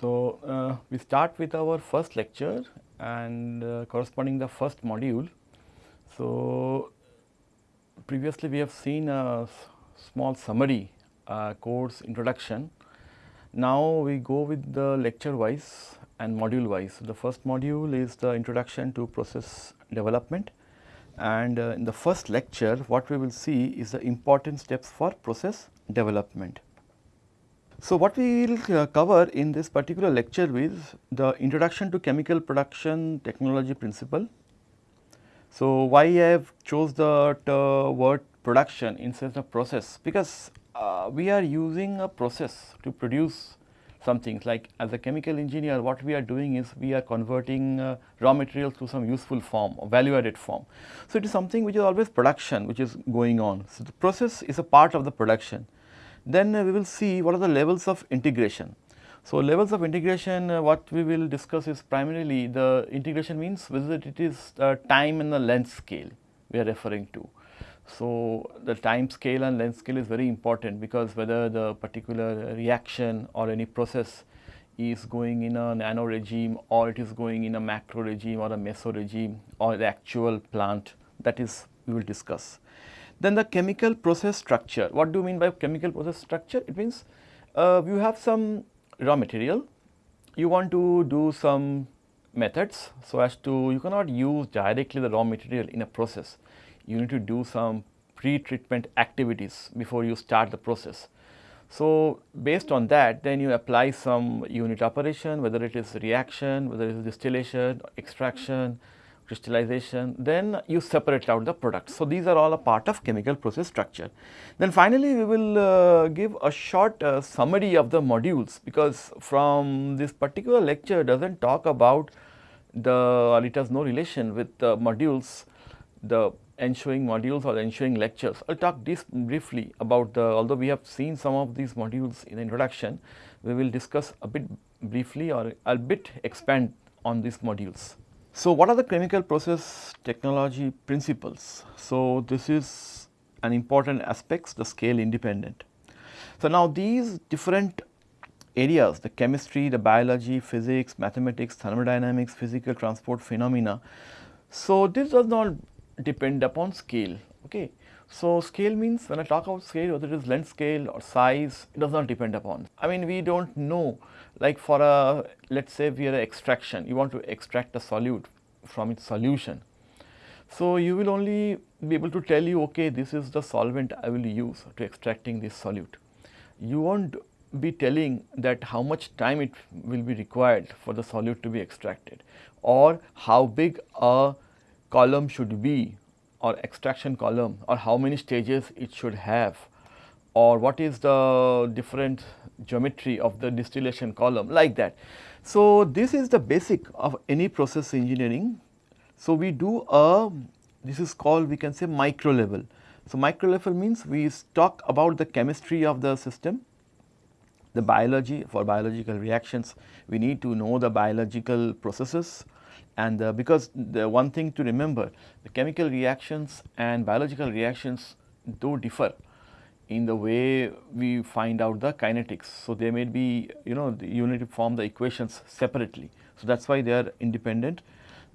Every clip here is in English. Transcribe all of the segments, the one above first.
So, uh, we start with our first lecture and uh, corresponding the first module. So, previously we have seen a small summary uh, course introduction. Now, we go with the lecture wise and module wise. So, the first module is the introduction to process development and uh, in the first lecture what we will see is the important steps for process development. So, what we will uh, cover in this particular lecture is the introduction to chemical production technology principle. So, why I have chose the uh, word production instead of process because uh, we are using a process to produce some things like as a chemical engineer what we are doing is we are converting uh, raw materials to some useful form or value added form. So, it is something which is always production which is going on. So, the process is a part of the production then uh, we will see what are the levels of integration. So, levels of integration uh, what we will discuss is primarily the integration means whether it is the time and the length scale we are referring to. So, the time scale and length scale is very important because whether the particular reaction or any process is going in a nano regime or it is going in a macro regime or a meso regime or the actual plant that is we will discuss. Then the chemical process structure. What do you mean by chemical process structure? It means uh, you have some raw material, you want to do some methods so as to you cannot use directly the raw material in a process. You need to do some pre-treatment activities before you start the process. So, based on that then you apply some unit operation whether it is reaction, whether it is distillation, extraction, crystallization, then you separate out the product. So, these are all a part of chemical process structure. Then finally, we will uh, give a short uh, summary of the modules because from this particular lecture does not talk about the or it has no relation with the modules, the ensuing modules or ensuing lectures. I will talk this briefly about the although we have seen some of these modules in the introduction, we will discuss a bit briefly or a bit expand on these modules. So, what are the chemical process technology principles? So, this is an important aspects the scale independent. So, now these different areas the chemistry, the biology, physics, mathematics, thermodynamics, physical transport phenomena. So, this does not depend upon scale. Okay. So, scale means when I talk about scale whether it is length scale or size it does not depend upon. I mean we do not know like for a let us say we are extraction you want to extract a solute from its solution. So, you will only be able to tell you okay this is the solvent I will use to extracting this solute. You will not be telling that how much time it will be required for the solute to be extracted or how big a column should be or extraction column or how many stages it should have or what is the different geometry of the distillation column like that. So, this is the basic of any process engineering. So, we do a this is called we can say micro level. So, micro level means we talk about the chemistry of the system, the biology for biological reactions we need to know the biological processes and uh, because the one thing to remember the chemical reactions and biological reactions do differ in the way we find out the kinetics. So, they may be you know you need to form the equations separately. So, that is why they are independent.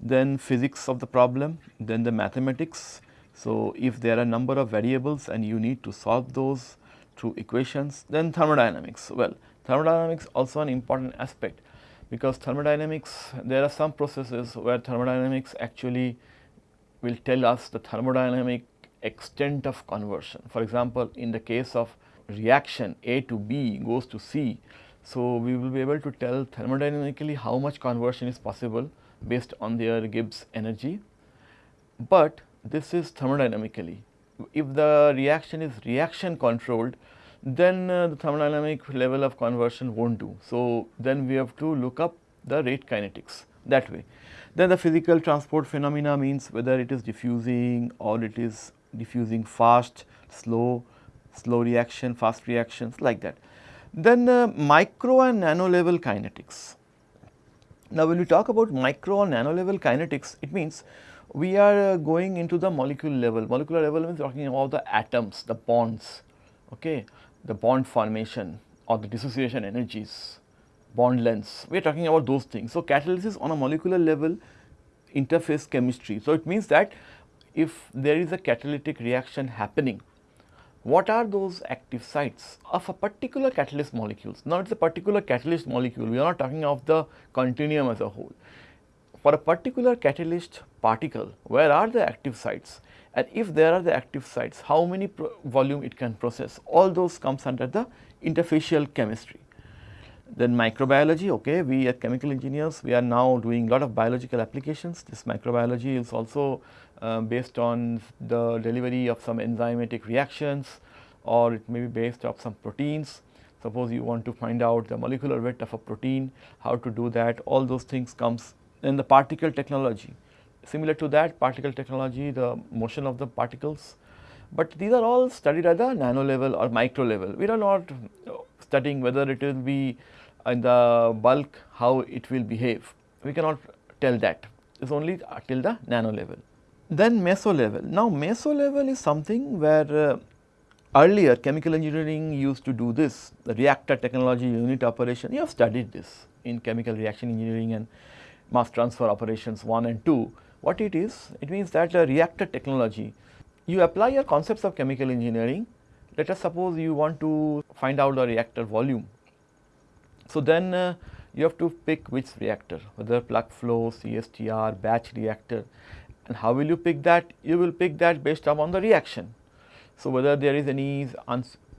Then physics of the problem, then the mathematics. So, if there are a number of variables and you need to solve those through equations, then thermodynamics. Well, thermodynamics also an important aspect because thermodynamics there are some processes where thermodynamics actually will tell us the thermodynamic extent of conversion. For example, in the case of reaction A to B goes to C, so we will be able to tell thermodynamically how much conversion is possible based on their Gibbs energy, but this is thermodynamically. If the reaction is reaction controlled, then uh, the thermodynamic level of conversion not do. So, then we have to look up the rate kinetics that way. Then the physical transport phenomena means whether it is diffusing or it is diffusing fast, slow, slow reaction, fast reactions like that. Then uh, micro and nano level kinetics. Now, when we talk about micro and nano level kinetics, it means we are uh, going into the molecule level. Molecular level means talking about the atoms, the bonds, okay, the bond formation or the dissociation energies bond lengths, we are talking about those things. So, catalysis on a molecular level interface chemistry. So, it means that if there is a catalytic reaction happening, what are those active sites of a particular catalyst molecules. Now, it is a particular catalyst molecule, we are not talking of the continuum as a whole. For a particular catalyst particle, where are the active sites and if there are the active sites, how many volume it can process, all those comes under the interfacial chemistry. Then microbiology, okay, we at chemical engineers, we are now doing lot of biological applications. This microbiology is also uh, based on the delivery of some enzymatic reactions or it may be based off some proteins. Suppose you want to find out the molecular weight of a protein, how to do that, all those things comes in the particle technology. Similar to that particle technology, the motion of the particles, but these are all studied at the nano level or micro level. We are not studying whether it will be in the bulk how it will behave. We cannot tell that. It is only till the nano level. Then meso level. Now, meso level is something where uh, earlier chemical engineering used to do this, the reactor technology unit operation. You have studied this in chemical reaction engineering and mass transfer operations 1 and 2. What it is? It means that the reactor technology, you apply your concepts of chemical engineering. Let us suppose you want to find out the reactor volume so, then uh, you have to pick which reactor whether plug flow, CSTR, batch reactor and how will you pick that? You will pick that based upon the reaction. So, whether there is any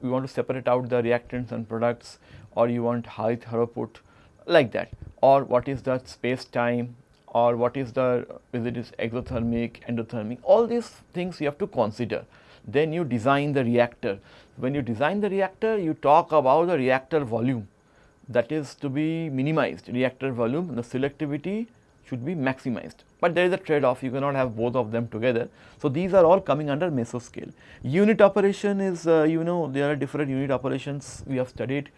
you want to separate out the reactants and products or you want high throughput like that or what is the space time or what is the is it is exothermic, endothermic all these things you have to consider. Then you design the reactor. When you design the reactor you talk about the reactor volume that is to be minimized reactor volume the selectivity should be maximized, but there is a trade off you cannot have both of them together. So, these are all coming under mesoscale. Unit operation is uh, you know there are different unit operations we have studied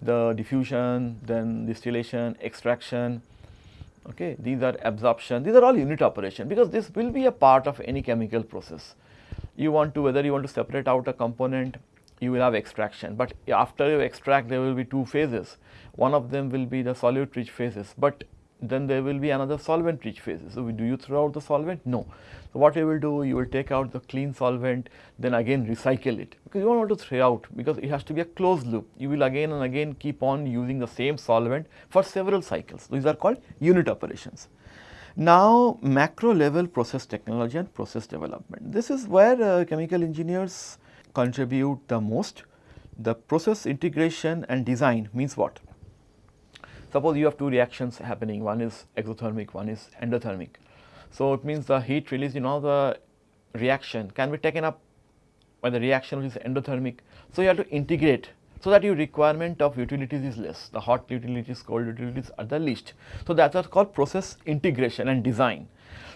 the diffusion, then distillation, extraction, okay. these are absorption, these are all unit operation because this will be a part of any chemical process. You want to whether you want to separate out a component you will have extraction, but after you extract there will be two phases. One of them will be the solute rich phases, but then there will be another solvent rich phase. So, do you throw out the solvent? No. So, what you will do, you will take out the clean solvent, then again recycle it because you do not want to throw out because it has to be a closed loop. You will again and again keep on using the same solvent for several cycles. These are called unit operations. Now, macro level process technology and process development. This is where uh, chemical engineers contribute the most. The process integration and design means what? Suppose you have two reactions happening, one is exothermic, one is endothermic. So, it means the heat released in all the reaction can be taken up by the reaction which is endothermic. So, you have to integrate so that your requirement of utilities is less, the hot utilities, cold utilities are the least. So, that is what's called process integration and design.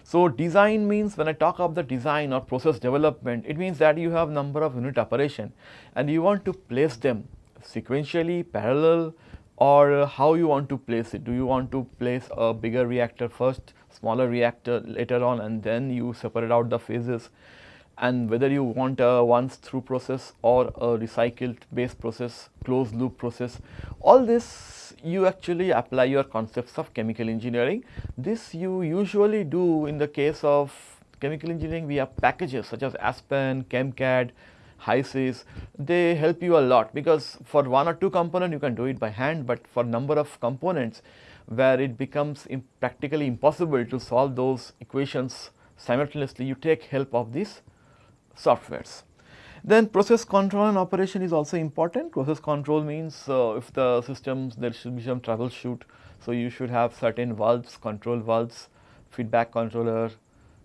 So, design means when I talk of the design or process development, it means that you have number of unit operation and you want to place them sequentially, parallel or how you want to place it. Do you want to place a bigger reactor first, smaller reactor later on and then you separate out the phases and whether you want a once through process or a recycled base process, closed loop process, all this you actually apply your concepts of chemical engineering. This you usually do in the case of chemical engineering, we have packages such as Aspen, ChemCAD, HYSYS, they help you a lot because for one or two component you can do it by hand, but for number of components where it becomes practically impossible to solve those equations simultaneously, you take help of these softwares. Then process control and operation is also important. Process control means uh, if the systems there should be some troubleshoot. So, you should have certain valves, control valves, feedback controller,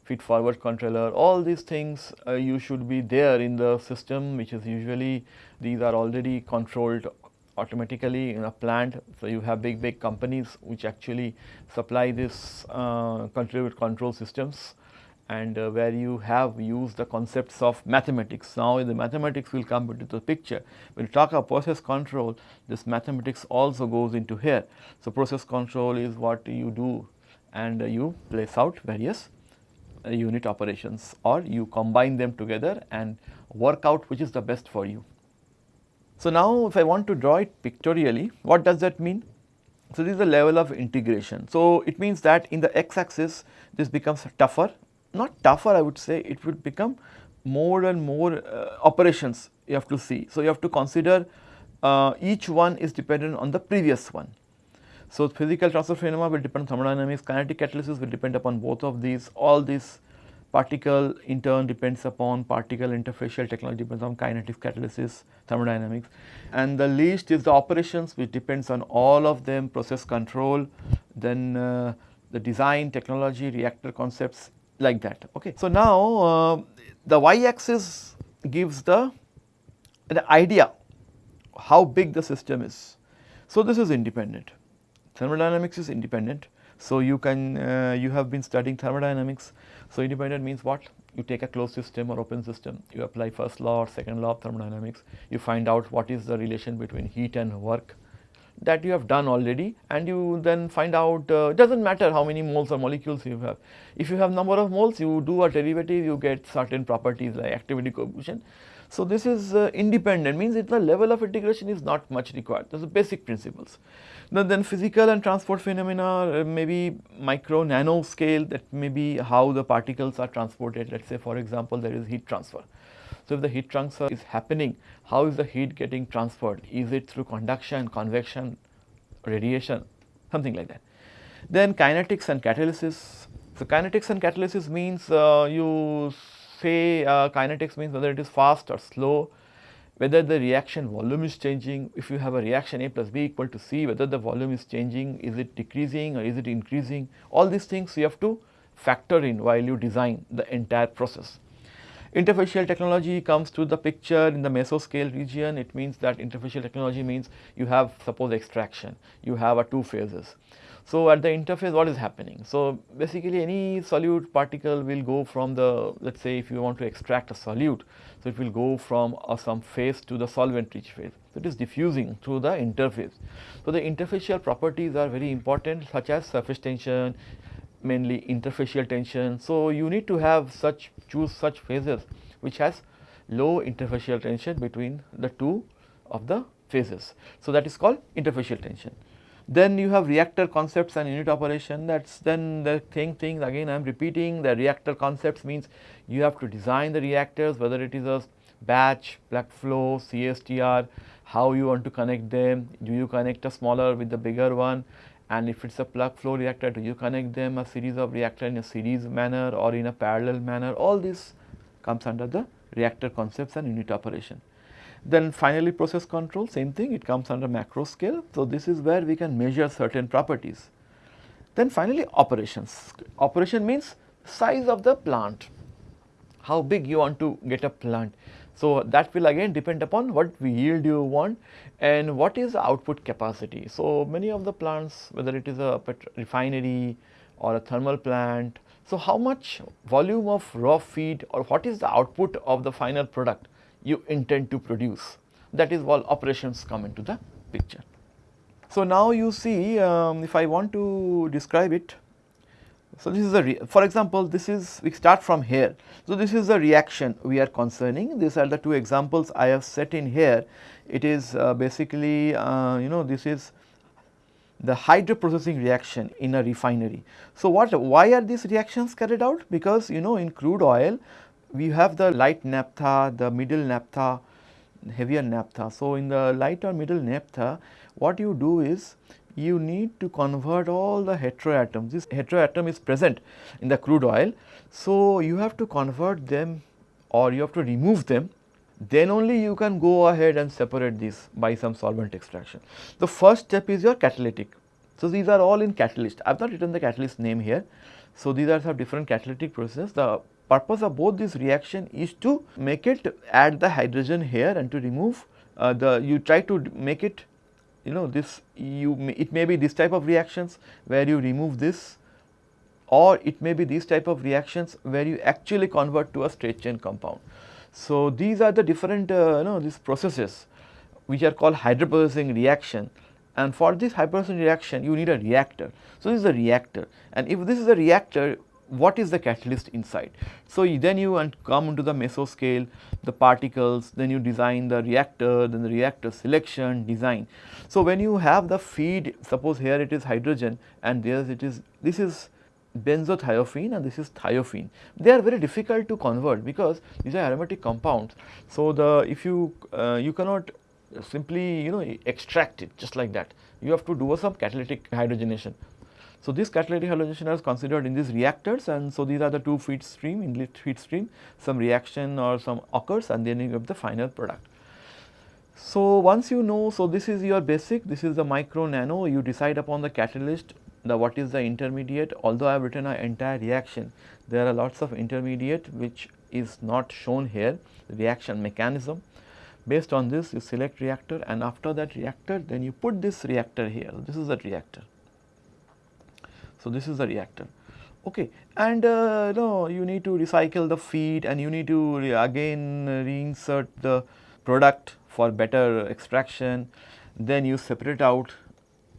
feed forward controller, all these things uh, you should be there in the system which is usually these are already controlled automatically in a plant. So, you have big big companies which actually supply this uh, control, systems and uh, where you have used the concepts of mathematics. Now, the mathematics will come into the picture. When you talk about process control, this mathematics also goes into here. So, process control is what you do and uh, you place out various unit operations or you combine them together and work out which is the best for you. So, now if I want to draw it pictorially, what does that mean? So, this is the level of integration. So, it means that in the x axis this becomes tougher, not tougher I would say it would become more and more uh, operations you have to see. So, you have to consider uh, each one is dependent on the previous one. So, physical transfer phenomena will depend on thermodynamics, kinetic catalysis will depend upon both of these, all these particle in turn depends upon particle interfacial technology depends on kinetics, catalysis, thermodynamics and the least is the operations which depends on all of them process control, then uh, the design, technology, reactor concepts like that. Okay. So, now uh, the y axis gives the, the idea how big the system is. So, this is independent, thermodynamics is independent. So, you can uh, you have been studying thermodynamics. So, independent means what? You take a closed system or open system, you apply first law or second law of thermodynamics, you find out what is the relation between heat and work that you have done already and you then find out uh, it does not matter how many moles or molecules you have. If you have number of moles you do a derivative you get certain properties like activity coefficient. So, this is uh, independent means it the level of integration is not much required those are basic principles. Now, then physical and transport phenomena uh, maybe micro nano scale that may be how the particles are transported let us say for example there is heat transfer. So, if the heat transfer is happening, how is the heat getting transferred? Is it through conduction, convection, radiation, something like that. Then kinetics and catalysis. So, kinetics and catalysis means uh, you say uh, kinetics means whether it is fast or slow, whether the reaction volume is changing, if you have a reaction A plus B equal to C, whether the volume is changing, is it decreasing or is it increasing, all these things you have to factor in while you design the entire process. Interfacial technology comes to the picture in the mesoscale region. It means that interfacial technology means you have suppose extraction, you have a two phases. So, at the interface what is happening? So, basically any solute particle will go from the let us say if you want to extract a solute. So, it will go from uh, some phase to the solvent rich phase. So, it is diffusing through the interface. So, the interfacial properties are very important such as surface tension, mainly interfacial tension. So, you need to have such choose such phases which has low interfacial tension between the two of the phases. So, that is called interfacial tension. Then you have reactor concepts and unit operation. That is then the same thing again I am repeating the reactor concepts means you have to design the reactors whether it is a batch, plug flow, CSTR, how you want to connect them, do you connect a smaller with the bigger one? And if it is a plug flow reactor do you connect them a series of reactor in a series manner or in a parallel manner? All this comes under the reactor concepts and unit operation. Then finally process control same thing it comes under macro scale. So, this is where we can measure certain properties. Then finally operations, operation means size of the plant, how big you want to get a plant. So, that will again depend upon what yield you want and what is output capacity. So, many of the plants whether it is a refinery or a thermal plant. So, how much volume of raw feed or what is the output of the final product you intend to produce that is all operations come into the picture. So, now you see um, if I want to describe it so, this is a for example, this is we start from here. So, this is the reaction we are concerning these are the two examples I have set in here. It is uh, basically uh, you know this is the hydroprocessing reaction in a refinery. So, what why are these reactions carried out? Because you know in crude oil we have the light naphtha, the middle naphtha, heavier naphtha. So, in the light or middle naphtha what you do is you need to convert all the heteroatoms. This heteroatom is present in the crude oil. So, you have to convert them or you have to remove them then only you can go ahead and separate these by some solvent extraction. The first step is your catalytic. So, these are all in catalyst. I have not written the catalyst name here. So, these are some different catalytic processes. The purpose of both this reaction is to make it add the hydrogen here and to remove uh, the you try to make it you know this you it may be this type of reactions where you remove this or it may be these type of reactions where you actually convert to a straight chain compound. So, these are the different uh, you know these processes which are called hydroprocessing reaction and for this hydroprocessing reaction you need a reactor. So, this is a reactor and if this is a reactor what is the catalyst inside. So, then you come into the mesoscale, the particles, then you design the reactor, then the reactor selection, design. So, when you have the feed, suppose here it is hydrogen and there it is, this is benzothiophene and this is thiophene. They are very difficult to convert because these are aromatic compounds. So, the if you uh, you cannot simply you know extract it just like that, you have to do some catalytic hydrogenation. So, this catalytic halogenation is considered in these reactors and so these are the two feed stream inlet feed stream. Some reaction or some occurs and then you have the final product. So, once you know so this is your basic this is the micro nano. You decide upon the catalyst the what is the intermediate. Although I have written an entire reaction there are lots of intermediate which is not shown here reaction mechanism. Based on this you select reactor and after that reactor then you put this reactor here. This is the reactor so, this is the reactor okay. And uh, you know you need to recycle the feed and you need to re again reinsert the product for better extraction. Then you separate out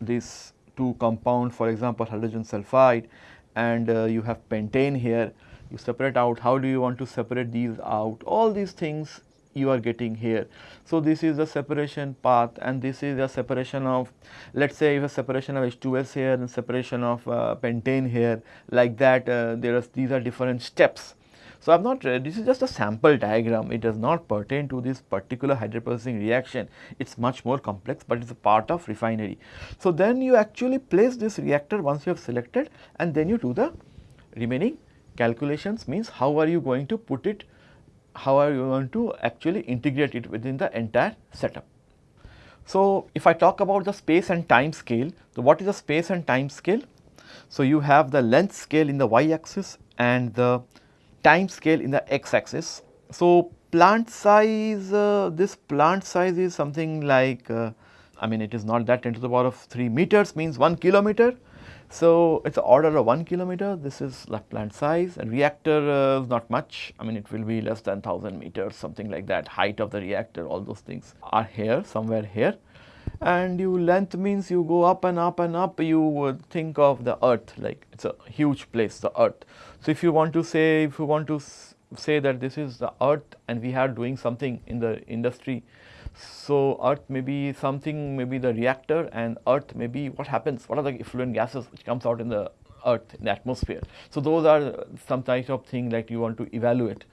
these two compound for example hydrogen sulfide and uh, you have pentane here. You separate out. How do you want to separate these out? All these things you are getting here. So, this is the separation path and this is the separation of let us say if a separation of H2S here and separation of uh, pentane here like that uh, there are these are different steps. So, I have not uh, this is just a sample diagram it does not pertain to this particular hydroprocessing reaction it is much more complex but it is a part of refinery. So, then you actually place this reactor once you have selected and then you do the remaining calculations means how are you going to put it how are you going to actually integrate it within the entire setup. So, if I talk about the space and time scale, so what is the space and time scale? So, you have the length scale in the y axis and the time scale in the x axis. So, plant size, uh, this plant size is something like, uh, I mean it is not that 10 to the power of 3 meters means 1 kilometer so, it is order of 1 kilometer, this is plant size. And reactor uh, is not much, I mean it will be less than 1000 meters something like that, height of the reactor all those things are here somewhere here. And you length means you go up and up and up. You would think of the earth like it is a huge place the earth. So, if you want to say if you want to say that this is the earth and we are doing something in the industry so, earth may be something may be the reactor and earth may be what happens, what are the effluent gases which comes out in the earth in the atmosphere. So, those are some type of thing that you want to evaluate.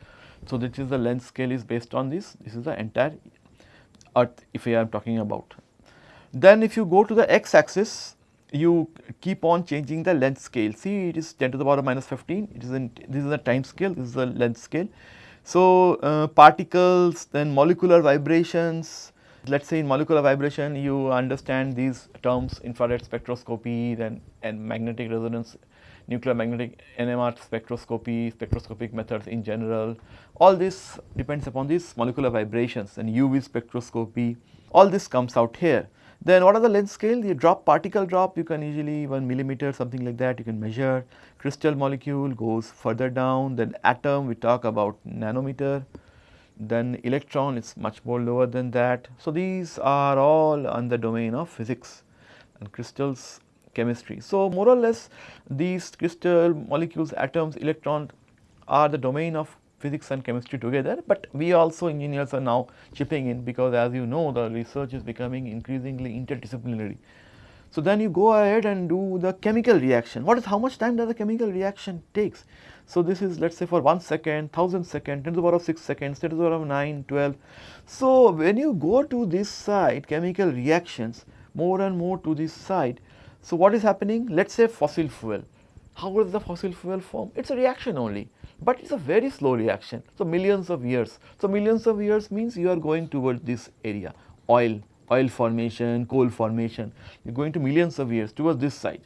So, this is the length scale is based on this, this is the entire earth if I am talking about. Then if you go to the x axis, you keep on changing the length scale. See it is 10 to the power minus 15, it is in, this is the time scale, this is the length scale. So, uh, particles then molecular vibrations. Let us say in molecular vibration you understand these terms infrared spectroscopy then and magnetic resonance nuclear magnetic NMR spectroscopy, spectroscopic methods in general. All this depends upon these molecular vibrations and UV spectroscopy. All this comes out here. Then what are the length scale? The drop particle drop you can easily 1 millimeter something like that you can measure. Crystal molecule goes further down then atom we talk about nanometer. Then electron is much more lower than that. So, these are all on the domain of physics and crystals chemistry. So, more or less these crystal molecules atoms electrons are the domain of physics and chemistry together, but we also engineers are now chipping in because as you know the research is becoming increasingly interdisciplinary. So, then you go ahead and do the chemical reaction. What is how much time does the chemical reaction takes? So, this is let us say for 1 second, 1000 second, 10 to the power of 6 seconds, 10 to the power of 9, 12. So, when you go to this side chemical reactions more and more to this side. So, what is happening? Let us say fossil fuel. How does the fossil fuel form? It is a reaction only but it is a very slow reaction. So, millions of years. So, millions of years means you are going towards this area oil, oil formation, coal formation, you are going to millions of years towards this side.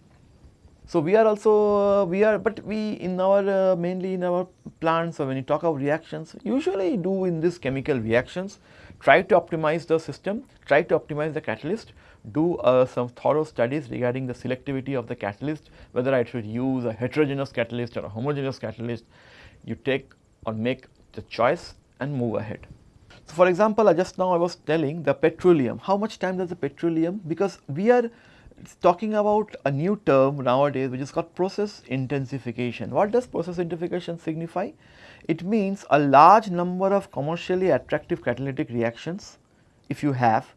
So, we are also uh, we are but we in our uh, mainly in our plants or when you talk of reactions usually do in this chemical reactions try to optimize the system, try to optimize the catalyst, do uh, some thorough studies regarding the selectivity of the catalyst, whether I should use a heterogeneous catalyst or a homogeneous catalyst, you take or make the choice and move ahead. So, for example, just now I was telling the petroleum, how much time does the petroleum because we are talking about a new term nowadays which is called process intensification. What does process intensification signify? It means a large number of commercially attractive catalytic reactions if you have,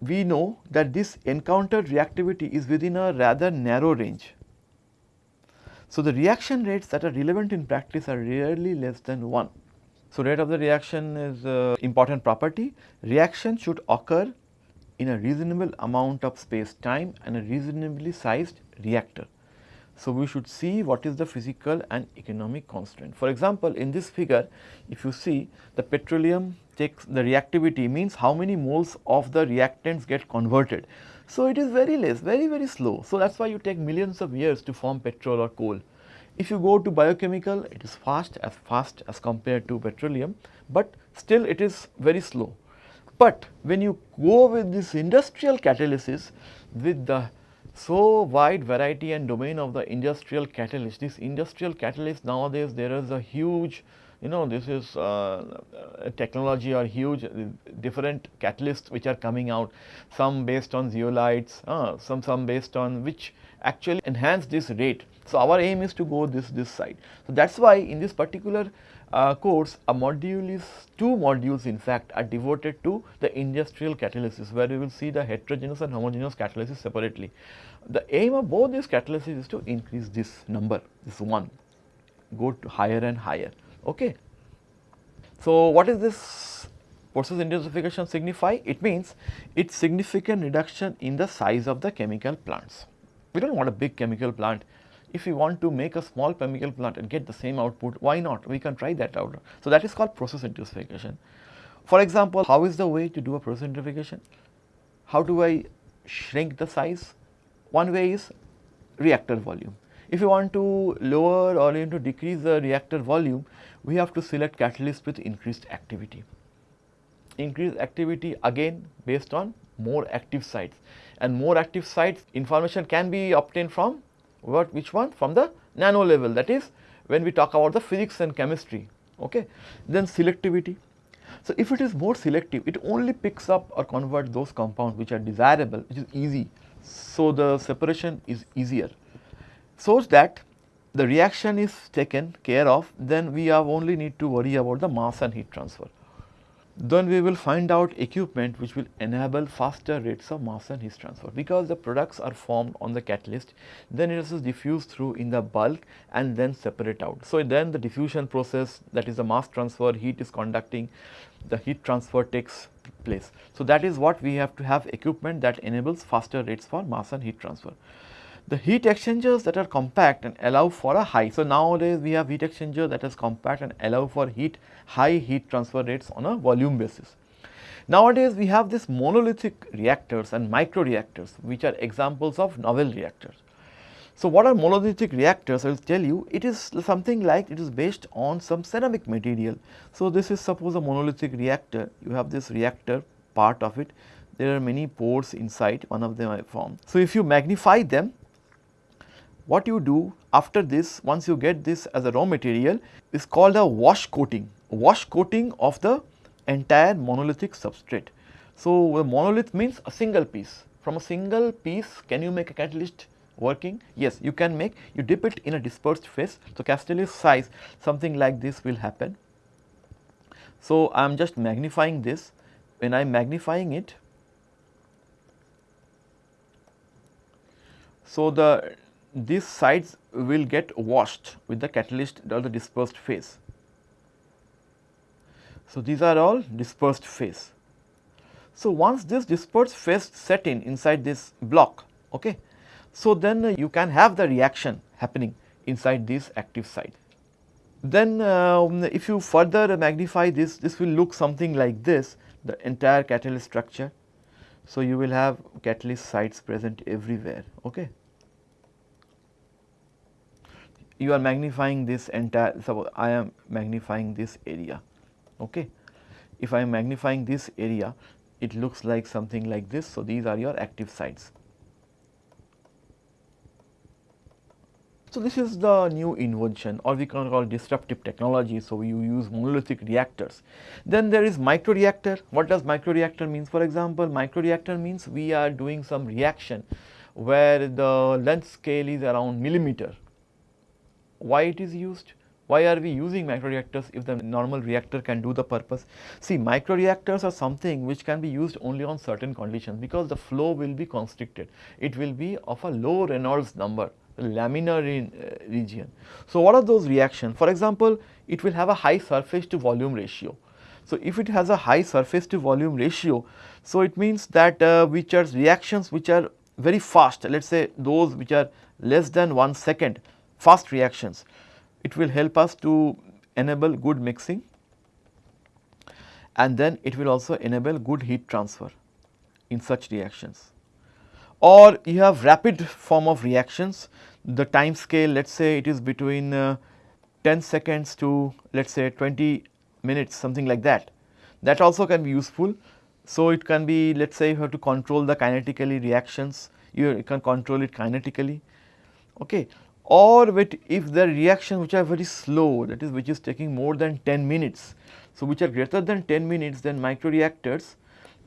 we know that this encountered reactivity is within a rather narrow range. So, the reaction rates that are relevant in practice are rarely less than 1. So, rate of the reaction is a important property. Reaction should occur in a reasonable amount of space time and a reasonably sized reactor. So, we should see what is the physical and economic constraint. For example, in this figure if you see the petroleum takes the reactivity means how many moles of the reactants get converted. So, it is very less very very slow. So, that is why you take millions of years to form petrol or coal. If you go to biochemical it is fast as fast as compared to petroleum, but still it is very slow. But when you go with this industrial catalysis with the so wide variety and domain of the industrial catalyst, this industrial catalyst nowadays there is a huge you know this is uh, technology or huge uh, different catalysts which are coming out some based on zeolites uh, some some based on which actually enhance this rate. So our aim is to go this this side. So that's why in this particular uh, course a module is two modules in fact are devoted to the industrial catalysis where we will see the heterogeneous and homogeneous catalysis separately. The aim of both these catalysis is to increase this number this one go to higher and higher Okay. So, what is this process intensification signify? It means its significant reduction in the size of the chemical plants. We do not want a big chemical plant. If we want to make a small chemical plant and get the same output, why not? We can try that out. So, that is called process intensification. For example, how is the way to do a process intensification? How do I shrink the size? One way is reactor volume. If you want to lower or you to decrease the reactor volume, we have to select catalyst with increased activity. Increased activity again based on more active sites. And more active sites information can be obtained from what which one? From the nano level. That is when we talk about the physics and chemistry. Okay? Then selectivity. So if it is more selective it only picks up or converts those compounds which are desirable which is easy. So the separation is easier. So that the reaction is taken care of then we have only need to worry about the mass and heat transfer. Then we will find out equipment which will enable faster rates of mass and heat transfer because the products are formed on the catalyst then it is diffused through in the bulk and then separate out. So, then the diffusion process that is the mass transfer heat is conducting the heat transfer takes place. So, that is what we have to have equipment that enables faster rates for mass and heat transfer the heat exchangers that are compact and allow for a high. So, nowadays we have heat exchanger that is compact and allow for heat high heat transfer rates on a volume basis. Nowadays we have this monolithic reactors and micro reactors which are examples of novel reactors. So, what are monolithic reactors? I will tell you it is something like it is based on some ceramic material. So, this is suppose a monolithic reactor you have this reactor part of it there are many pores inside one of them I formed. So, if you magnify them what you do after this once you get this as a raw material is called a wash coating, wash coating of the entire monolithic substrate. So, a monolith means a single piece from a single piece can you make a catalyst working? Yes, you can make you dip it in a dispersed phase. So, catalyst size something like this will happen. So, I am just magnifying this when I am magnifying it. So, the these sides will get washed with the catalyst or the dispersed phase. So, these are all dispersed phase. So, once this dispersed phase set in inside this block, okay, so then uh, you can have the reaction happening inside this active site. Then uh, if you further magnify this, this will look something like this, the entire catalyst structure. So, you will have catalyst sites present everywhere, okay you are magnifying this entire suppose I am magnifying this area okay. If I am magnifying this area it looks like something like this. So, these are your active sites. So, this is the new invention or we can call disruptive technology. So, you use monolithic reactors. Then there is micro reactor. What does micro reactor means? For example, micro reactor means we are doing some reaction where the length scale is around millimeter. Why it is used? Why are we using microreactors if the normal reactor can do the purpose? See microreactors are something which can be used only on certain conditions because the flow will be constricted. It will be of a low Reynolds number laminar in, uh, region. So, what are those reactions? For example, it will have a high surface to volume ratio. So, if it has a high surface to volume ratio, so it means that uh, which are reactions which are very fast, let us say those which are less than 1 second fast reactions, it will help us to enable good mixing and then it will also enable good heat transfer in such reactions. Or you have rapid form of reactions, the time scale let us say it is between uh, 10 seconds to let us say 20 minutes something like that. That also can be useful. So, it can be let us say you have to control the kinetically reactions, you can control it kinetically. Okay or with if the reactions which are very slow that is which is taking more than 10 minutes. So, which are greater than 10 minutes then microreactors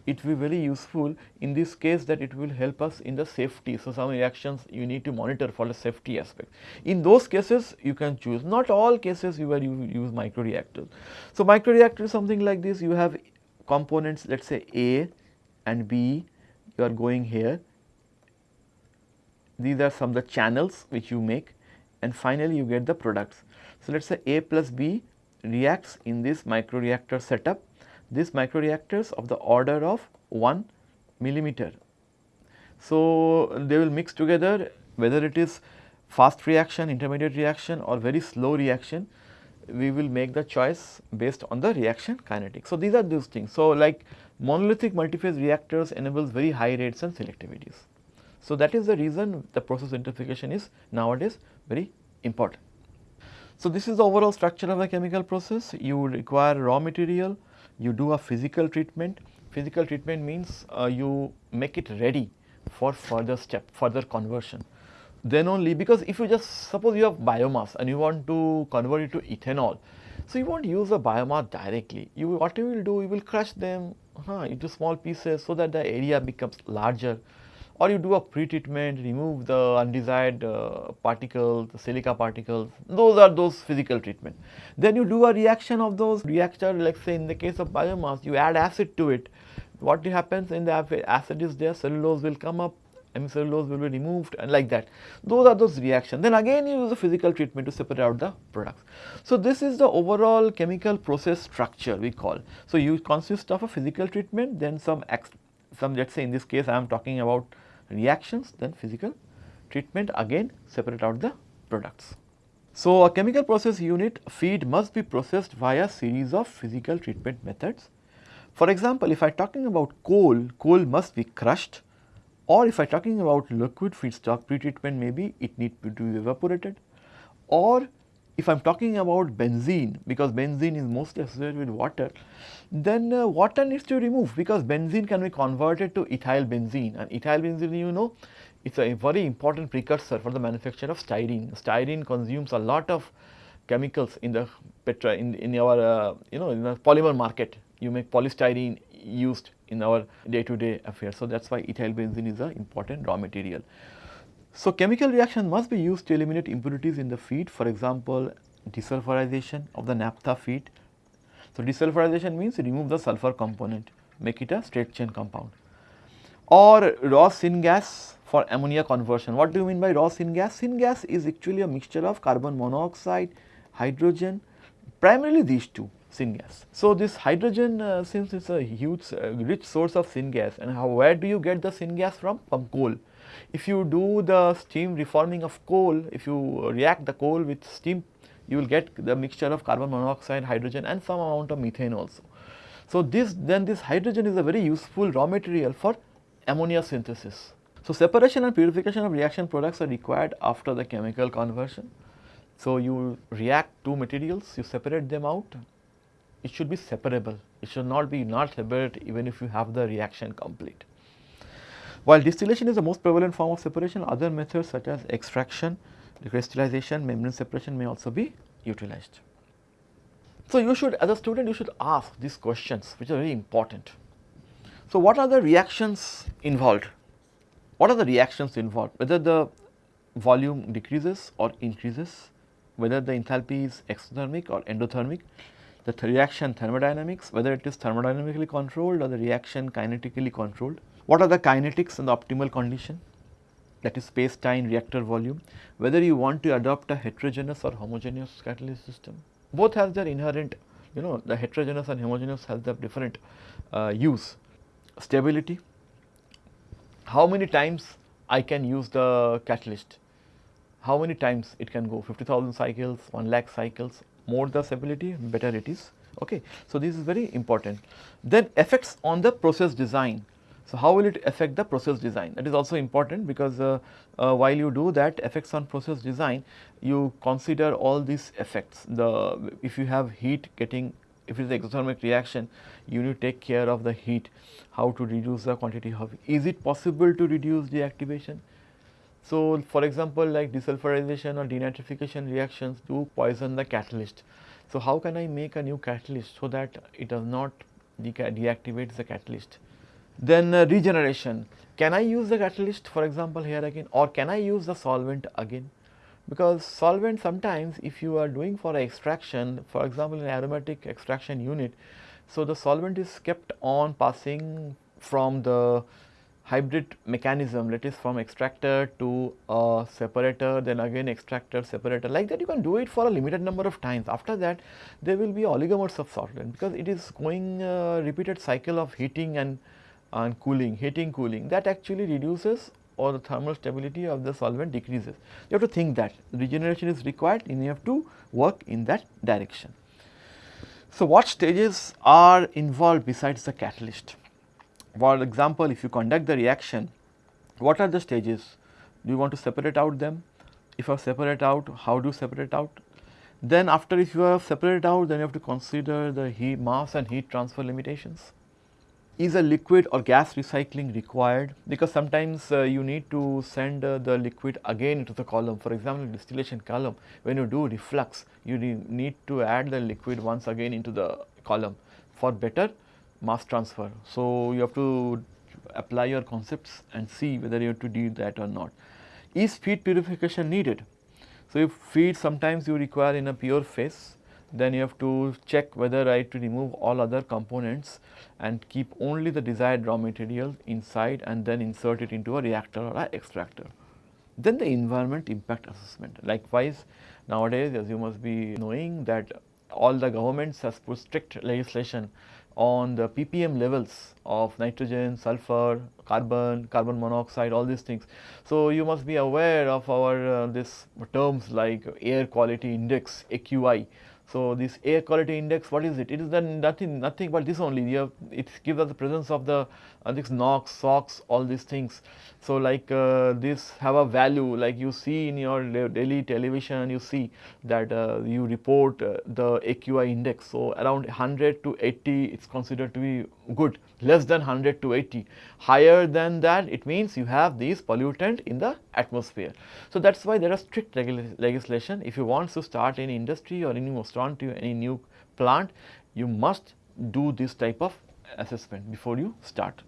it will be very useful in this case that it will help us in the safety. So, some reactions you need to monitor for the safety aspect. In those cases you can choose not all cases you will use microreactors. So, microreactor is something like this you have components let us say A and B you are going here these are some of the channels which you make and finally you get the products. So, let us say A plus B reacts in this microreactor setup. These microreactors of the order of 1 millimeter. So, they will mix together whether it is fast reaction, intermediate reaction or very slow reaction, we will make the choice based on the reaction kinetics. So, these are those things. So, like monolithic multiphase reactors enables very high rates and selectivities. So, that is the reason the process intensification is nowadays very important. So, this is the overall structure of a chemical process. You require raw material, you do a physical treatment. Physical treatment means uh, you make it ready for further step, further conversion. Then only because if you just suppose you have biomass and you want to convert it to ethanol, so you won't use the biomass directly. You what you will do, you will crush them huh, into small pieces so that the area becomes larger or you do a pre-treatment, remove the undesired uh, particles, silica particles, those are those physical treatment. Then you do a reaction of those reactor, like say in the case of biomass, you add acid to it. What happens in the acid is there, cellulose will come up, hemicellulose will be removed and like that. Those are those reactions. Then again you use a physical treatment to separate out the products. So, this is the overall chemical process structure we call. So, you consist of a physical treatment then some, some let us say in this case I am talking about reactions then physical treatment again separate out the products. So, a chemical process unit feed must be processed via series of physical treatment methods. For example, if I talking about coal, coal must be crushed or if I talking about liquid feedstock pre-treatment maybe it need to be evaporated or if I am talking about benzene because benzene is mostly associated with water, then uh, water needs to be removed because benzene can be converted to ethyl benzene and ethyl benzene you know it is a very important precursor for the manufacture of styrene. Styrene consumes a lot of chemicals in the petra in, in our uh, you know in the polymer market you make polystyrene used in our day to day affairs. So, that is why ethyl benzene is an important raw material. So, chemical reaction must be used to eliminate impurities in the feed for example, desulfurization of the naphtha feed. So, desulfurization means remove the sulfur component make it a straight chain compound or raw syngas for ammonia conversion. What do you mean by raw syngas? Syngas is actually a mixture of carbon monoxide, hydrogen primarily these two syngas. So, this hydrogen uh, since it is a huge uh, rich source of syngas and how where do you get the syngas from? From coal. If you do the steam reforming of coal, if you react the coal with steam, you will get the mixture of carbon monoxide, hydrogen and some amount of methane also. So, this then this hydrogen is a very useful raw material for ammonia synthesis. So, separation and purification of reaction products are required after the chemical conversion. So, you react two materials, you separate them out, it should be separable, it should not be not separate even if you have the reaction complete. While distillation is the most prevalent form of separation, other methods such as extraction, crystallization, membrane separation may also be utilized. So, you should as a student you should ask these questions which are very important. So, what are the reactions involved? what are the reactions involved, whether the volume decreases or increases, whether the enthalpy is exothermic or endothermic, the th reaction thermodynamics, whether it is thermodynamically controlled or the reaction kinetically controlled, what are the kinetics and the optimal condition that is space time reactor volume, whether you want to adopt a heterogeneous or homogeneous catalyst system. Both has their inherent you know the heterogeneous and homogeneous has their different uh, use. Stability, how many times I can use the catalyst, how many times it can go 50,000 cycles, 1 lakh cycles, more the stability better it is. Okay. So, this is very important. Then effects on the process design. So, how will it affect the process design that is also important because uh, uh, while you do that effects on process design you consider all these effects the if you have heat getting if it is exothermic reaction you need to take care of the heat how to reduce the quantity of is it possible to reduce deactivation. So, for example, like desulfurization or denitrification reactions do poison the catalyst. So, how can I make a new catalyst so that it does not de deactivate the catalyst. Then uh, regeneration, can I use the catalyst for example here again? Or can I use the solvent again? Because solvent sometimes if you are doing for extraction for example in aromatic extraction unit, so the solvent is kept on passing from the hybrid mechanism that is from extractor to a separator then again extractor separator like that. You can do it for a limited number of times. After that there will be oligomers of solvent because it is going uh, repeated cycle of heating and and cooling, heating cooling that actually reduces or the thermal stability of the solvent decreases. You have to think that regeneration is required and you have to work in that direction. So, what stages are involved besides the catalyst? For example, if you conduct the reaction, what are the stages? Do you want to separate out them? If you separate out, how do you separate out? Then after if you have separated out, then you have to consider the heat mass and heat transfer limitations is a liquid or gas recycling required because sometimes uh, you need to send uh, the liquid again into the column. For example, distillation column when you do reflux you need to add the liquid once again into the column for better mass transfer. So, you have to apply your concepts and see whether you have to do that or not. Is feed purification needed? So, if feed sometimes you require in a pure phase then you have to check whether I have to remove all other components and keep only the desired raw material inside and then insert it into a reactor or a extractor. Then the environment impact assessment. Likewise, nowadays as you must be knowing that all the governments has put strict legislation on the ppm levels of nitrogen, sulfur, carbon, carbon monoxide, all these things. So, you must be aware of our uh, this terms like air quality index AQI so, this air quality index what is it? It is then nothing nothing but this only you have it gives us the presence of the uh, this NOx, SOx, all these things. So, like uh, this have a value like you see in your daily television you see that uh, you report uh, the AQI index. So, around 100 to 80 it is considered to be good less than 100 to 80 higher than that it means you have these pollutant in the atmosphere. So, that is why there are strict legislation if you want to start any industry or any restaurant any new plant you must do this type of assessment before you start.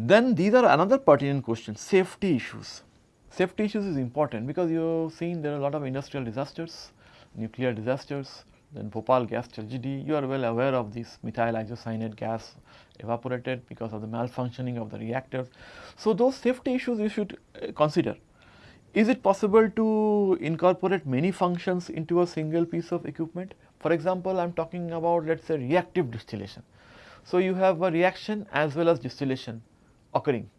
Then these are another pertinent question safety issues. Safety issues is important because you have seen there are a lot of industrial disasters, nuclear disasters, then Bhopal gas tragedy, you are well aware of this methyl isocyanate gas evaporated because of the malfunctioning of the reactors. So, those safety issues you should uh, consider. Is it possible to incorporate many functions into a single piece of equipment? For example, I am talking about let us say reactive distillation. So, you have a reaction as well as distillation occurring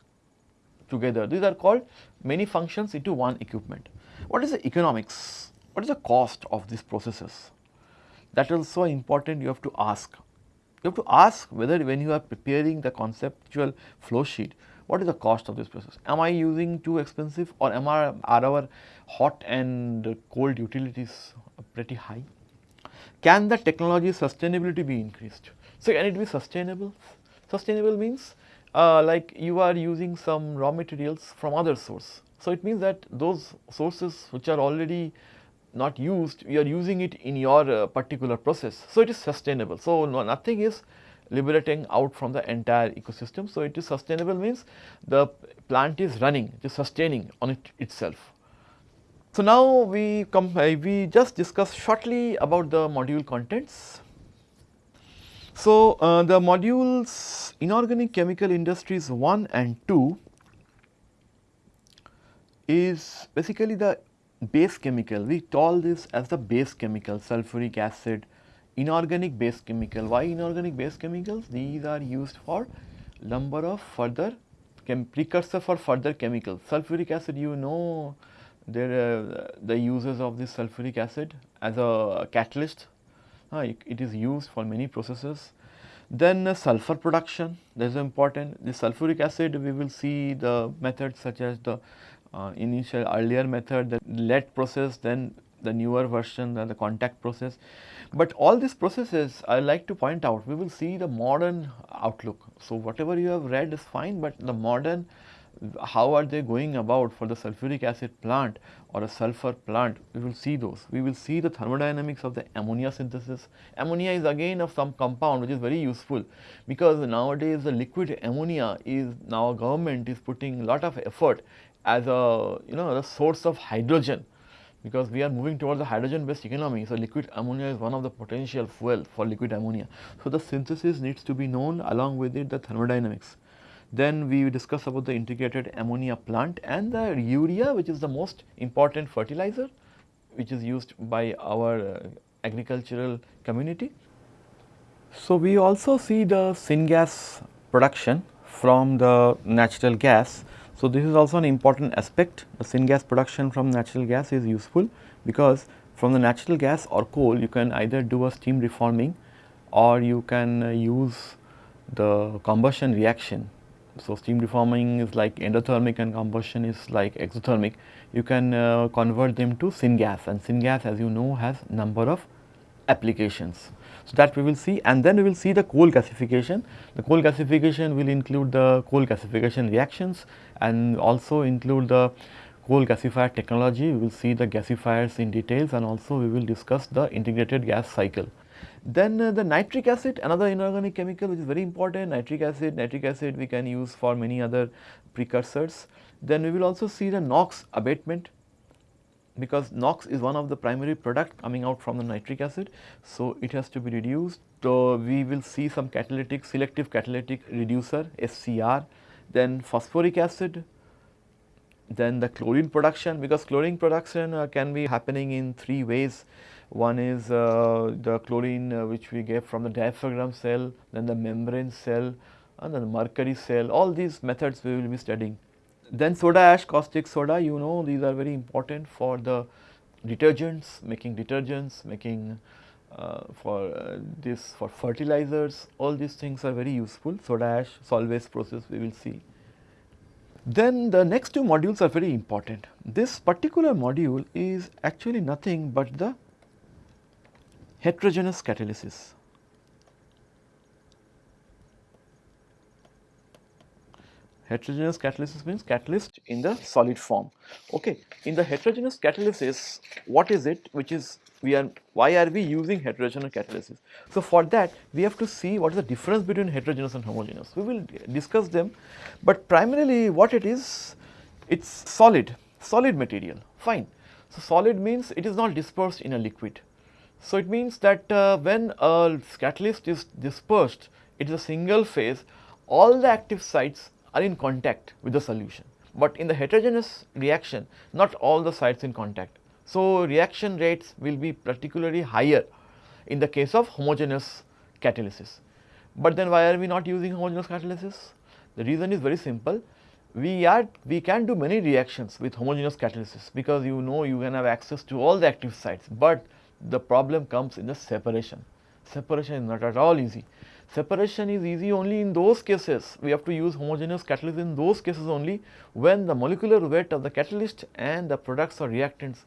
together. These are called many functions into one equipment. What is the economics? What is the cost of these processes? That is also important you have to ask. You have to ask whether when you are preparing the conceptual flow sheet, what is the cost of this process? Am I using too expensive or am I, are our hot and cold utilities pretty high? Can the technology sustainability be increased? So, can it be sustainable? Sustainable means uh, like you are using some raw materials from other source. So, it means that those sources which are already not used, you are using it in your uh, particular process. So, it is sustainable. So, no, nothing is liberating out from the entire ecosystem. So, it is sustainable means the plant is running, it is sustaining on it itself. So, now we come uh, we just discuss shortly about the module contents. So, uh, the modules inorganic chemical industries 1 and 2 is basically the base chemical. We call this as the base chemical sulfuric acid, inorganic base chemical. Why inorganic base chemicals? These are used for number of further precursor for further chemicals. Sulfuric acid you know there uh, the uses of this sulfuric acid as a catalyst uh, it, is used for many processes. Then uh, sulfur production that is important the sulfuric acid we will see the methods such as the uh, initial earlier method the lead process then the newer version the contact process. But all these processes I like to point out we will see the modern outlook. So, whatever you have read is fine, but the modern how are they going about for the sulfuric acid plant or a sulfur plant, we will see those. We will see the thermodynamics of the ammonia synthesis. Ammonia is again of some compound which is very useful because nowadays the liquid ammonia is now government is putting lot of effort as a you know a source of hydrogen because we are moving towards the hydrogen based economy. So, liquid ammonia is one of the potential fuel for liquid ammonia. So, the synthesis needs to be known along with it the thermodynamics. Then we discuss about the integrated ammonia plant and the urea which is the most important fertilizer which is used by our uh, agricultural community. So, we also see the syngas production from the natural gas. So, this is also an important aspect the syngas production from natural gas is useful because from the natural gas or coal you can either do a steam reforming or you can uh, use the combustion reaction so, steam reforming is like endothermic and combustion is like exothermic. You can uh, convert them to syngas and syngas as you know has number of applications. So, that we will see and then we will see the coal gasification. The coal gasification will include the coal gasification reactions and also include the coal gasifier technology. We will see the gasifiers in details and also we will discuss the integrated gas cycle. Then uh, the nitric acid another inorganic chemical which is very important nitric acid, nitric acid we can use for many other precursors. Then we will also see the NOx abatement because NOx is one of the primary product coming out from the nitric acid. So, it has to be reduced. So, we will see some catalytic selective catalytic reducer SCR, then phosphoric acid, then the chlorine production because chlorine production uh, can be happening in three ways. One is uh, the chlorine uh, which we get from the diaphragm cell, then the membrane cell and then the mercury cell, all these methods we will be studying. Then soda ash, caustic soda, you know these are very important for the detergents, making detergents, making uh, for uh, this for fertilizers, all these things are very useful. Soda ash, Solvay's process we will see. Then the next two modules are very important. This particular module is actually nothing but the heterogeneous catalysis. Heterogeneous catalysis means catalyst in the solid form. Okay. In the heterogeneous catalysis, what is it which is we are why are we using heterogeneous catalysis? So, for that we have to see what is the difference between heterogeneous and homogeneous. We will discuss them, but primarily what it is, it is solid, solid material, fine. So, solid means it is not dispersed in a liquid. So, it means that uh, when a catalyst is dispersed, it is a single phase, all the active sites are in contact with the solution. But in the heterogeneous reaction, not all the sites in contact. So, reaction rates will be particularly higher in the case of homogeneous catalysis. But then why are we not using homogeneous catalysis? The reason is very simple. We are we can do many reactions with homogeneous catalysis because you know you can have access to all the active sites, but the problem comes in the separation. Separation is not at all easy. Separation is easy only in those cases, we have to use homogeneous catalyst in those cases only when the molecular weight of the catalyst and the products or reactants,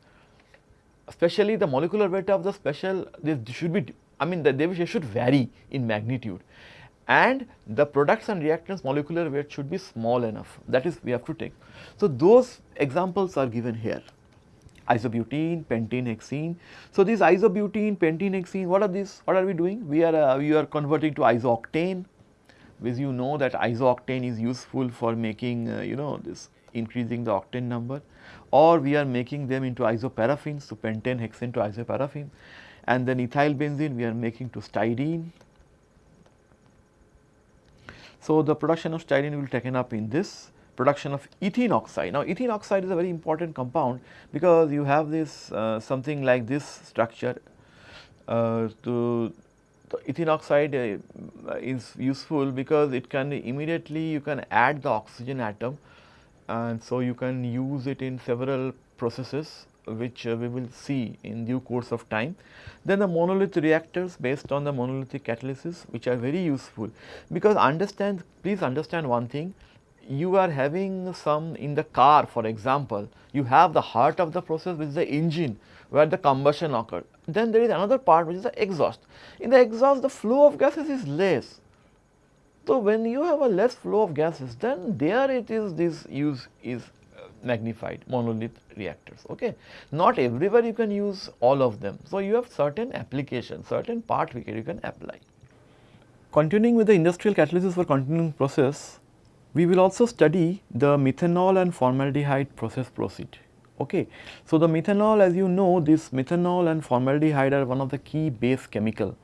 especially the molecular weight of the special, this should be, I mean the they should vary in magnitude and the products and reactants molecular weight should be small enough that is we have to take. So, those examples are given here isobutene, pentene, hexene. So, these isobutene, pentene, hexene, what are these? What are we doing? We are uh, we are converting to isooctane, because you know that isooctane is useful for making uh, you know this increasing the octane number, or we are making them into isoparaffins, so pentane, hexane to isoparaffin, and then ethyl benzene we are making to styrene. So, the production of styrene will taken up in this production of ethene oxide. Now, ethene oxide is a very important compound because you have this uh, something like this structure uh, to ethene oxide uh, is useful because it can immediately you can add the oxygen atom and so you can use it in several processes which uh, we will see in due course of time. Then the monolith reactors based on the monolithic catalysis which are very useful because understand please understand one thing you are having some in the car for example, you have the heart of the process which is the engine where the combustion occurred. Then there is another part which is the exhaust. In the exhaust the flow of gases is less. So, when you have a less flow of gases then there it is this use is uh, magnified monolith reactors okay. Not everywhere you can use all of them. So, you have certain applications certain part where you can apply. Continuing with the industrial catalysis for continuing process we will also study the methanol and formaldehyde process proceed. Okay. So, the methanol as you know this methanol and formaldehyde are one of the key base chemical.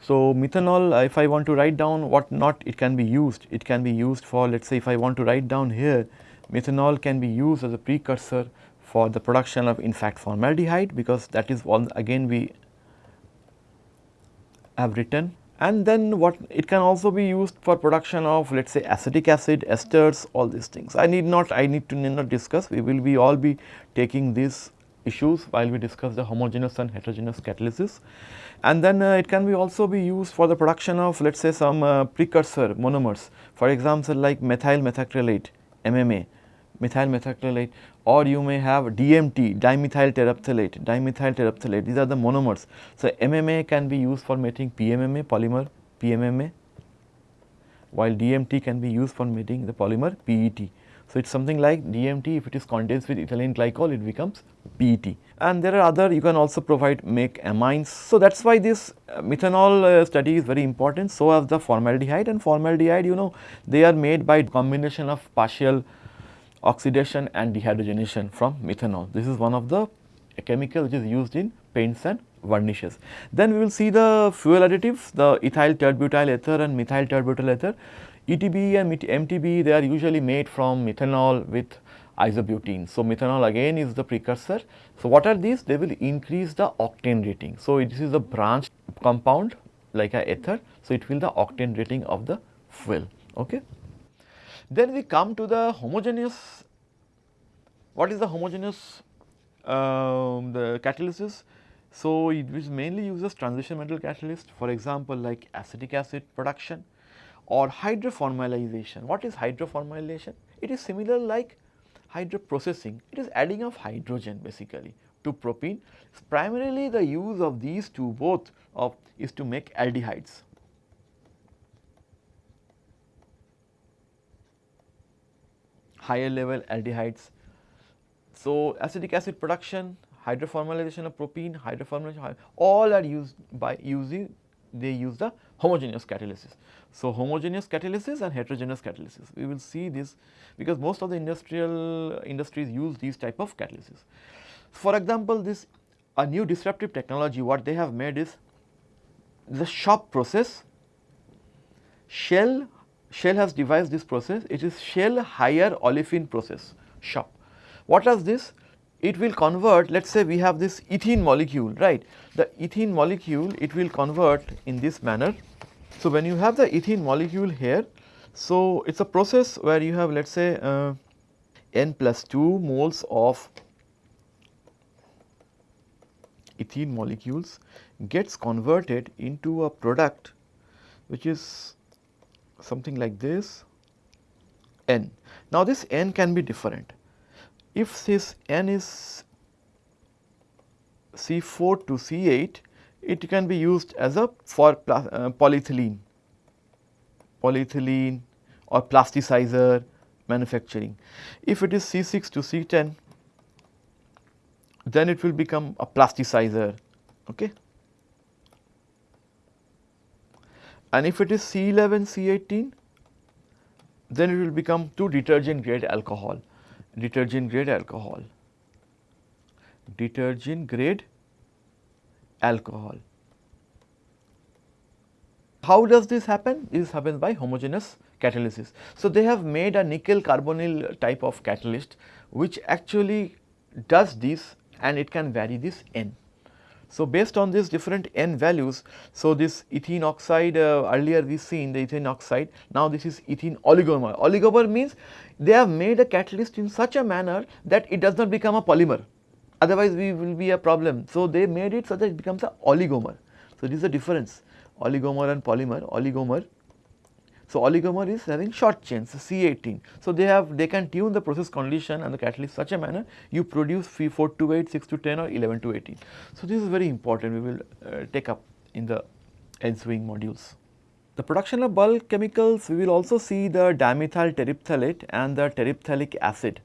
So, methanol if I want to write down what not it can be used, it can be used for let us say if I want to write down here methanol can be used as a precursor for the production of in fact formaldehyde because that is one again we have written and then what it can also be used for production of let us say acetic acid, esters all these things. I need not I need to need not discuss we will be all be taking these issues while we discuss the homogeneous and heterogeneous catalysis. And then uh, it can be also be used for the production of let us say some uh, precursor monomers for example like methyl methacrylate MMA methyl methacrylate or you may have DMT dimethyl terephthalate, dimethyl terephthalate these are the monomers. So, MMA can be used for making PMMA polymer PMMA while DMT can be used for making the polymer PET. So, it is something like DMT if it is condensed with ethylene glycol it becomes PET and there are other you can also provide make amines. So, that is why this uh, methanol uh, study is very important so as the formaldehyde and formaldehyde you know they are made by combination of partial oxidation and dehydrogenation from methanol. This is one of the chemical which is used in paints and varnishes. Then we will see the fuel additives, the ethyl tert-butyl ether and methyl tert-butyl ether. ETB and MTB they are usually made from methanol with isobutene. So, methanol again is the precursor. So, what are these? They will increase the octane rating. So, this is a branch compound like a ether. So, it will the octane rating of the fuel. Okay. Then we come to the homogeneous, what is the homogeneous um, the catalysis? So, it mainly uses transition metal catalyst for example, like acetic acid production or hydroformylation. What is hydroformylation? It is similar like hydroprocessing, it is adding of hydrogen basically to propene. Primarily the use of these two both of is to make aldehydes. Higher level aldehydes. So, acetic acid production, hydroformylation of propene, hydroformylation all are used by using they use the homogeneous catalysis. So, homogeneous catalysis and heterogeneous catalysis we will see this because most of the industrial industries use these type of catalysis. For example, this a new disruptive technology what they have made is the shop process shell Shell has devised this process, it is Shell higher olefin process, SHOP. What does this? It will convert, let us say we have this ethene molecule, right. The ethene molecule, it will convert in this manner. So, when you have the ethene molecule here, so it is a process where you have let us say uh, n plus 2 moles of ethene molecules gets converted into a product which is something like this n. Now, this n can be different. If this n is C4 to C8, it can be used as a for uh, polyethylene, polyethylene or plasticizer manufacturing. If it is C6 to C10, then it will become a plasticizer. Okay. And if it is C11, C18, then it will become to detergent grade alcohol, detergent grade alcohol, detergent grade alcohol. How does this happen? This happens by homogeneous catalysis. So, they have made a nickel carbonyl type of catalyst which actually does this and it can vary this N. So, based on these different N values, so this ethene oxide uh, earlier we seen the ethene oxide, now this is ethene oligomer. Oligomer means they have made a catalyst in such a manner that it does not become a polymer, otherwise we will be a problem. So, they made it so that it becomes a oligomer. So, this is the difference oligomer and polymer, oligomer so, oligomer is having short chains C18. So, they have they can tune the process condition and the catalyst such a manner you produce 4 to 8, 6 to 10 or 11 to 18. So, this is very important we will uh, take up in the ensuing modules. The production of bulk chemicals we will also see the dimethyl terephthalate and the terephthalic acid.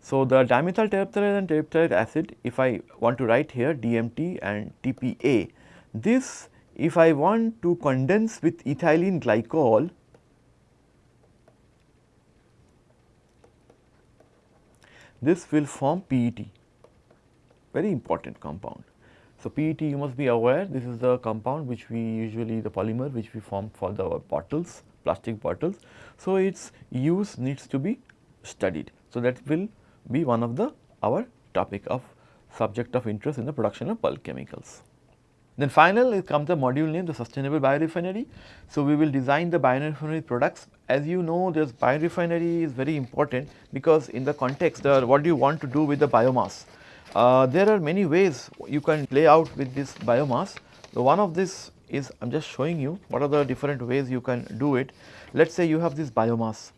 So, the dimethyl terephthalate and terephthalic acid if I want to write here DMT and TPA this if I want to condense with ethylene glycol this will form PET, very important compound. So, PET you must be aware this is the compound which we usually the polymer which we form for the bottles, plastic bottles. So, its use needs to be studied. So, that will be one of the our topic of subject of interest in the production of bulk chemicals. Then final comes the module name the sustainable biorefinery. So, we will design the biorefinery products as you know this biorefinery is very important because in the context uh, what do you want to do with the biomass. Uh, there are many ways you can play out with this biomass. So, one of this is I am just showing you what are the different ways you can do it. Let us say you have this biomass.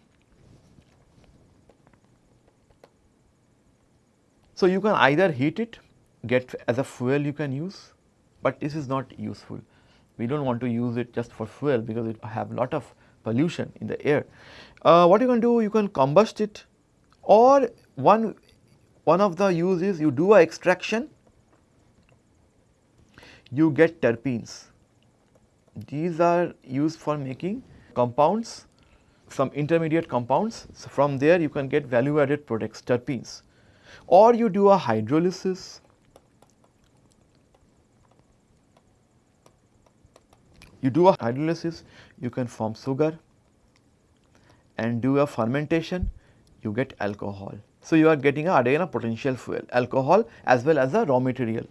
So, you can either heat it get as a fuel you can use but this is not useful. We do not want to use it just for fuel because it have lot of pollution in the air. Uh, what you can do you can combust it or one, one of the uses you do a extraction you get terpenes. These are used for making compounds some intermediate compounds. So, from there you can get value added products terpenes or you do a hydrolysis You do a hydrolysis, you can form sugar and do a fermentation, you get alcohol. So, you are getting a, again a potential fuel, alcohol as well as a raw material.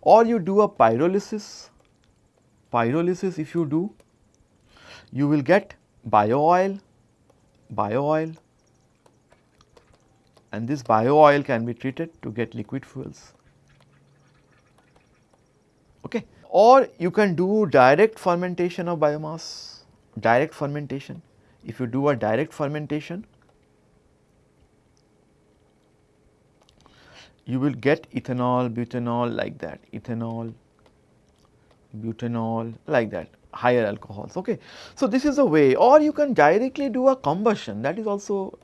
Or you do a pyrolysis, pyrolysis if you do, you will get bio oil, bio oil and this bio oil can be treated to get liquid fuels. Okay or you can do direct fermentation of biomass, direct fermentation. If you do a direct fermentation, you will get ethanol, butanol like that, ethanol, butanol like that, higher alcohols. Okay. So, this is a way or you can directly do a combustion that is also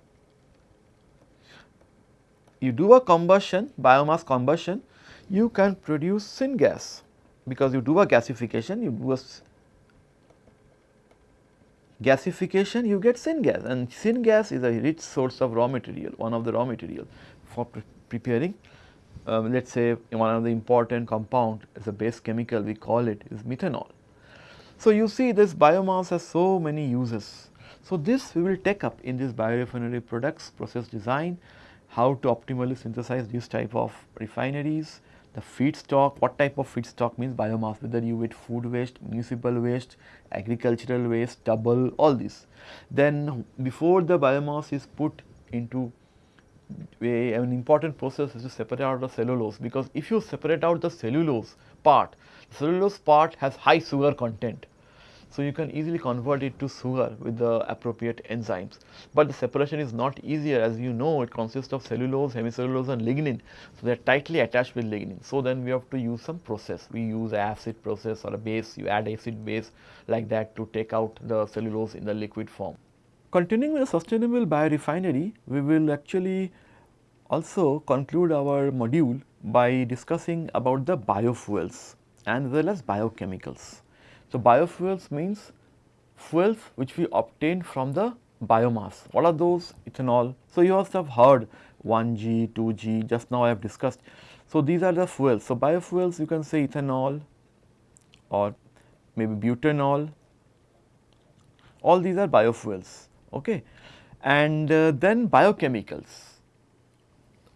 you do a combustion, biomass combustion, you can produce syngas because you do a gasification, you do a gasification you get syngas and syngas is a rich source of raw material, one of the raw material for pre preparing um, let us say one of the important compound as a base chemical we call it is methanol. So, you see this biomass has so many uses. So, this we will take up in this biorefinery products process design, how to optimally synthesize this type of refineries, the feedstock, what type of feedstock means biomass, whether you eat food waste, municipal waste, agricultural waste, stubble, all this. Then before the biomass is put into a, an important process is to separate out the cellulose because if you separate out the cellulose part, cellulose part has high sugar content so, you can easily convert it to sugar with the appropriate enzymes, but the separation is not easier as you know it consists of cellulose, hemicellulose and lignin. So, they are tightly attached with lignin. So, then we have to use some process, we use acid process or a base, you add acid base like that to take out the cellulose in the liquid form. Continuing with the sustainable biorefinery, we will actually also conclude our module by discussing about the biofuels and as well as biochemicals. So, biofuels means fuels which we obtain from the biomass. What are those? Ethanol. So, you must have heard 1G, 2G, just now I have discussed. So, these are the fuels. So, biofuels you can say ethanol or maybe butanol, all these are biofuels. Okay. And uh, then biochemicals.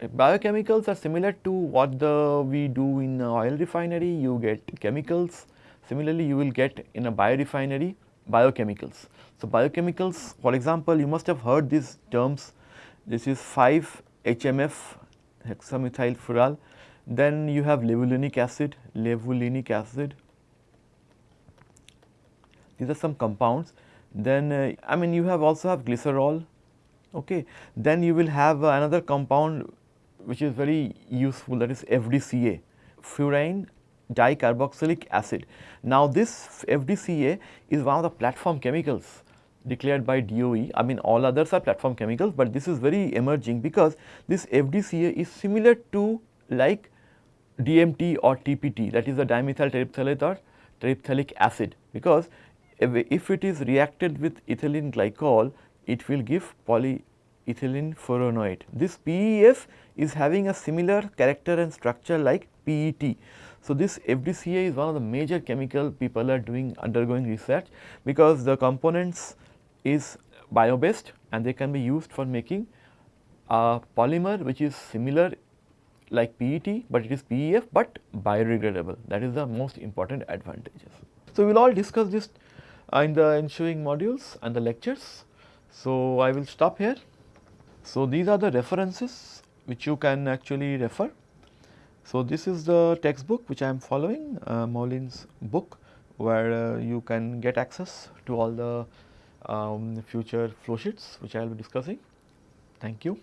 Biochemicals are similar to what the we do in oil refinery, you get chemicals. Similarly, you will get in a biorefinery biochemicals. So, biochemicals for example, you must have heard these terms. This is 5 HMF hexamethyl fural. Then you have levulinic acid, levulinic acid. These are some compounds. Then uh, I mean you have also have glycerol okay? Then you will have uh, another compound which is very useful that is FDCA furan dicarboxylic acid. Now, this FDCA is one of the platform chemicals declared by DOE. I mean all others are platform chemicals, but this is very emerging because this FDCA is similar to like DMT or TPT that is the dimethyl terephthalate or terephthalic acid because if, it is reacted with ethylene glycol it will give polyethylene furanate. This PEF is having a similar character and structure like PET. So, this FDCA is one of the major chemical people are doing undergoing research because the components is bio based and they can be used for making a polymer which is similar like PET, but it is PEF but biodegradable that is the most important advantages. So, we will all discuss this uh, in the ensuing modules and the lectures. So, I will stop here. So, these are the references which you can actually refer. So, this is the textbook which I am following uh, Moulijn's book where uh, you can get access to all the um, future flow sheets which I will be discussing. Thank you.